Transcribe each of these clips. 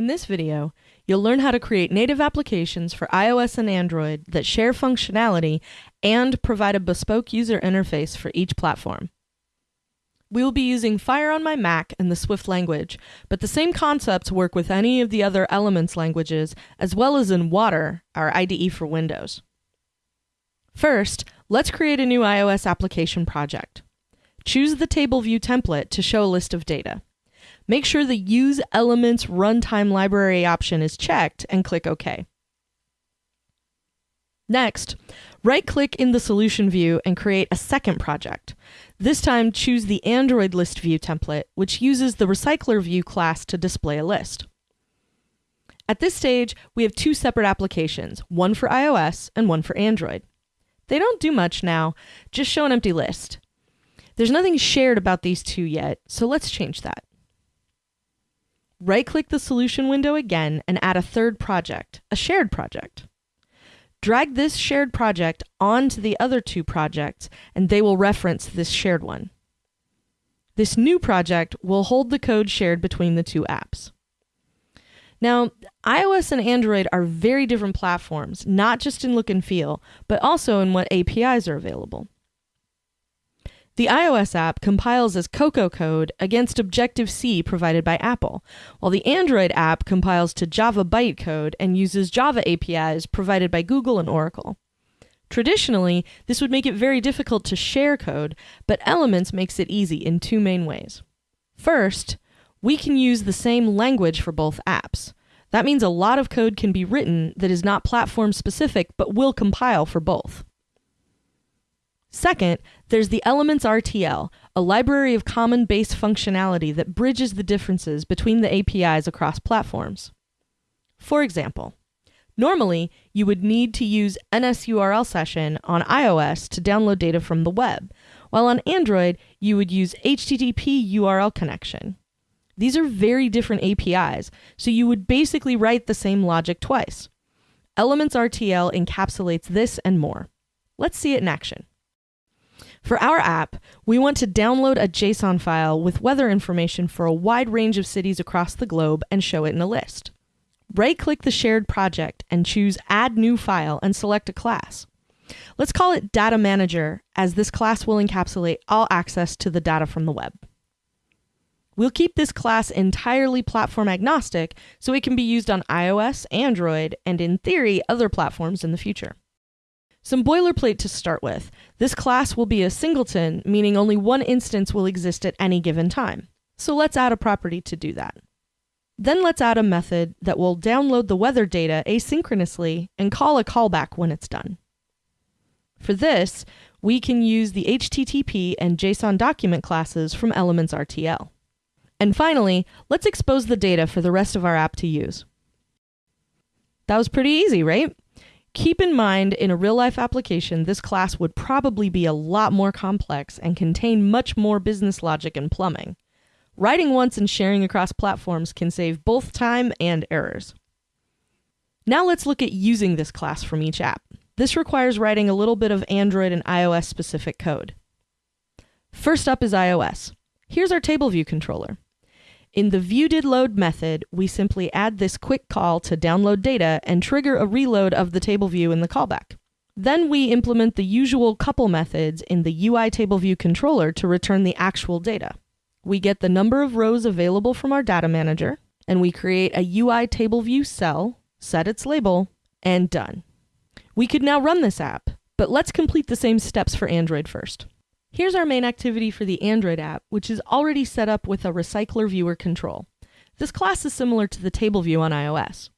In this video, you'll learn how to create native applications for iOS and Android that share functionality and provide a bespoke user interface for each platform. We will be using Fire on my Mac and the Swift language, but the same concepts work with any of the other Elements languages, as well as in Water, our IDE for Windows. First, let's create a new iOS application project. Choose the table view template to show a list of data. Make sure the Use Elements Runtime Library option is checked and click OK. Next, right-click in the solution view and create a second project. This time, choose the Android list view template, which uses the Recycler View class to display a list. At this stage, we have two separate applications, one for iOS and one for Android. They don't do much now, just show an empty list. There's nothing shared about these two yet, so let's change that. Right-click the solution window again and add a third project, a shared project. Drag this shared project onto the other two projects, and they will reference this shared one. This new project will hold the code shared between the two apps. Now, iOS and Android are very different platforms, not just in look and feel, but also in what APIs are available. The iOS app compiles as Cocoa code against Objective-C provided by Apple, while the Android app compiles to Java bytecode and uses Java APIs provided by Google and Oracle. Traditionally, this would make it very difficult to share code, but Elements makes it easy in two main ways. First, we can use the same language for both apps. That means a lot of code can be written that is not platform specific but will compile for both. Second, there's the Elements RTL, a library of common base functionality that bridges the differences between the APIs across platforms. For example, normally you would need to use NSURL session on iOS to download data from the web, while on Android you would use HTTP URL connection. These are very different APIs, so you would basically write the same logic twice. Elements RTL encapsulates this and more. Let's see it in action. For our app, we want to download a JSON file with weather information for a wide range of cities across the globe and show it in a list. Right-click the shared project and choose Add New File and select a class. Let's call it Data Manager, as this class will encapsulate all access to the data from the web. We'll keep this class entirely platform agnostic so it can be used on iOS, Android, and in theory, other platforms in the future. Some boilerplate to start with. This class will be a singleton, meaning only one instance will exist at any given time. So let's add a property to do that. Then let's add a method that will download the weather data asynchronously and call a callback when it's done. For this, we can use the HTTP and JSON document classes from Elements RTL. And finally, let's expose the data for the rest of our app to use. That was pretty easy, right? Keep in mind, in a real life application, this class would probably be a lot more complex and contain much more business logic and plumbing. Writing once and sharing across platforms can save both time and errors. Now let's look at using this class from each app. This requires writing a little bit of Android and iOS specific code. First up is iOS. Here's our table view controller. In the viewDidLoad method, we simply add this quick call to download data and trigger a reload of the table view in the callback. Then we implement the usual couple methods in the UI table view controller to return the actual data. We get the number of rows available from our data manager, and we create a UI table view cell, set its label, and done. We could now run this app, but let's complete the same steps for Android first. Here's our main activity for the Android app, which is already set up with a Recycler Viewer control. This class is similar to the table view on iOS.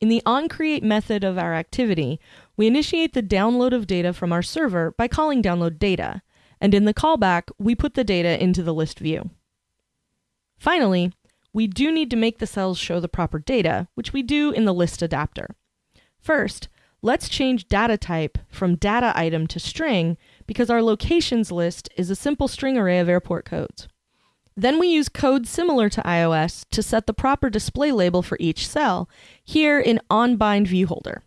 In the onCreate method of our activity, we initiate the download of data from our server by calling downloadData, and in the callback, we put the data into the list view. Finally, we do need to make the cells show the proper data, which we do in the list adapter. First, let's change data type from data item to string because our locations list is a simple string array of airport codes. Then we use code similar to iOS to set the proper display label for each cell, here in onBind viewholder.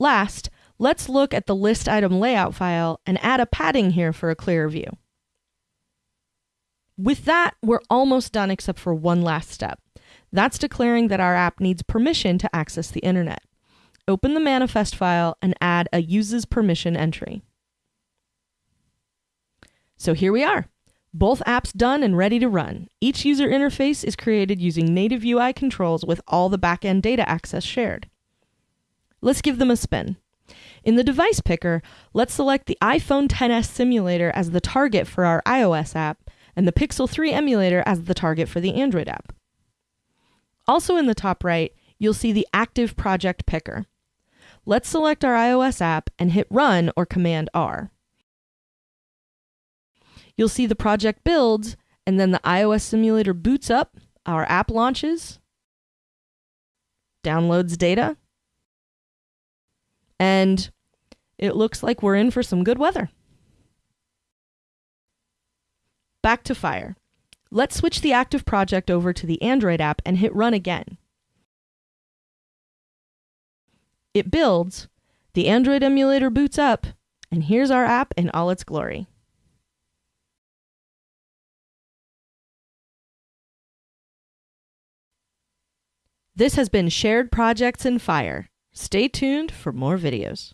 Last, let's look at the list item layout file and add a padding here for a clearer view. With that, we're almost done except for one last step. That's declaring that our app needs permission to access the internet. Open the manifest file and add a uses permission entry. So here we are. Both apps done and ready to run. Each user interface is created using native UI controls with all the backend data access shared. Let's give them a spin. In the device picker, let's select the iPhone XS simulator as the target for our iOS app and the Pixel 3 emulator as the target for the Android app. Also in the top right, you'll see the active project picker. Let's select our iOS app and hit Run or Command R. You'll see the project builds, and then the iOS simulator boots up, our app launches, downloads data, and it looks like we're in for some good weather. Back to Fire. Let's switch the active project over to the Android app and hit Run again. It builds, the Android emulator boots up, and here's our app in all its glory. This has been Shared Projects in Fire. Stay tuned for more videos.